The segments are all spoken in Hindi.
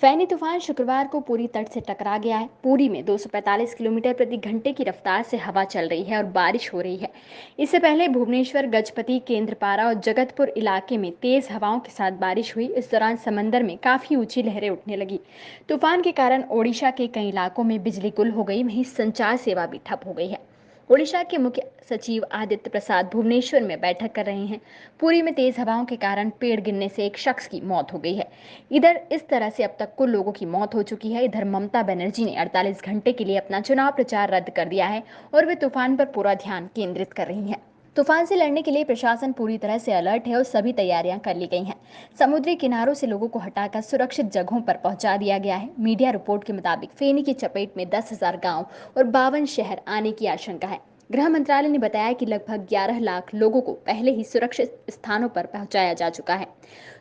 फैनी तूफ़ान शुक्रवार को पूरी तट से टकरा गया है। पूरी में 245 किलोमीटर प्रति घंटे की रफ्तार से हवा चल रही है और बारिश हो रही है। इससे पहले भुवनेश्वर, गजपति, केंद्रपारा और जगतपुर इलाके में तेज हवाओं के साथ बारिश हुई। इस दौरान समंदर में काफ़ी ऊँची लहरें उठने लगी। तूफ़ान के कारण ओडिशा के कई इलाकों में बिजली गुल हो गई। वहीं संचार सेवा भी ठप हो गई है। ओडिशा के मुख्य सचिव आदित्य प्रसाद भुवनेश्वर में बैठक कर रहे हैं। पूरी में तेज हवाओं के कारण पेड़ गिरने से एक शख्स की मौत हो गई है। इधर इस तरह से अब तक कुल लोगों की मौत हो चुकी है। इधर ममता बनर्जी ने 48 घंटे के लिए अपना चुनाव प्रचार रद्द कर दिया है और वे तूफ़ान पर पूरा ध्यान केंद्रित कर रही हैं। तूफ़ान से लड़ने के लिए प्रशासन पूरी तरह से अलर्ट है और सभी तैयारियाँ कर ली गई हैं। समुद्री किनारों से लोगों को हटाकर सुरक्षित जगहों पर पहुँचा दिया गया है। मीडिया रिपोर्ट के मुताबिक फेनी की चपेट में दस हज़ार गाँव और बावन शहर आने की आशंका है। गृह मंत्रालय ने बताया कि लगभग 11 लाख लोगों को पहले ही सुरक्षित स्थानों पर पहुँचाया जा चुका है।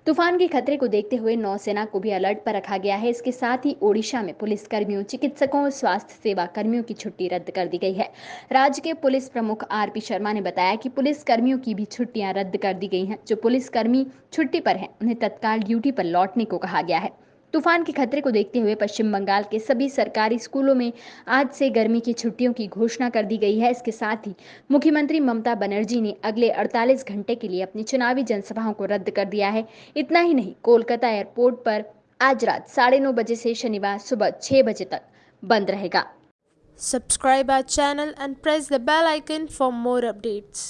तूफ़ान के खतरे को देखते हुए नौसेना को भी अलर्ट पर रखा गया है। इसके साथ ही ओडिशा में पुलिस कर्मियों चिकित्सकों और स्वास्थ्य सेवा कर्मियों की छुट्टी रद्द कर दी गई है। राज्य के पुलिस प्रमुख आर पी शर्मा ने बताया कि पुलिस कर्मियों की भी छुट्टियाँ रद्द कर दी गई हैं। जो पुलिस कर्मी छुट्टी पर हैं, उन्हें तत्काल ड्यूटी पर लौटने को कहा गया है। तूफ़ान के खतरे को देखते हुए पश्चिम बंगाल के सभी सरकारी स्कूलों में आज से गर्मी की छुट्टियों की घोषणा कर दी गई है। इसके साथ ही मुख्यमंत्री ममता बनर्जी ने अगले 48 घंटे के लिए अपनी चुनावी जनसभाओं को रद्द कर दिया है। इतना ही नहीं, कोलकाता एयरपोर्ट पर आज रात साढ़े नौ बजे से शनिवार सुबह छह बजे तक बंद रहेगा। Subscribe our channel and press the bell icon for more updates.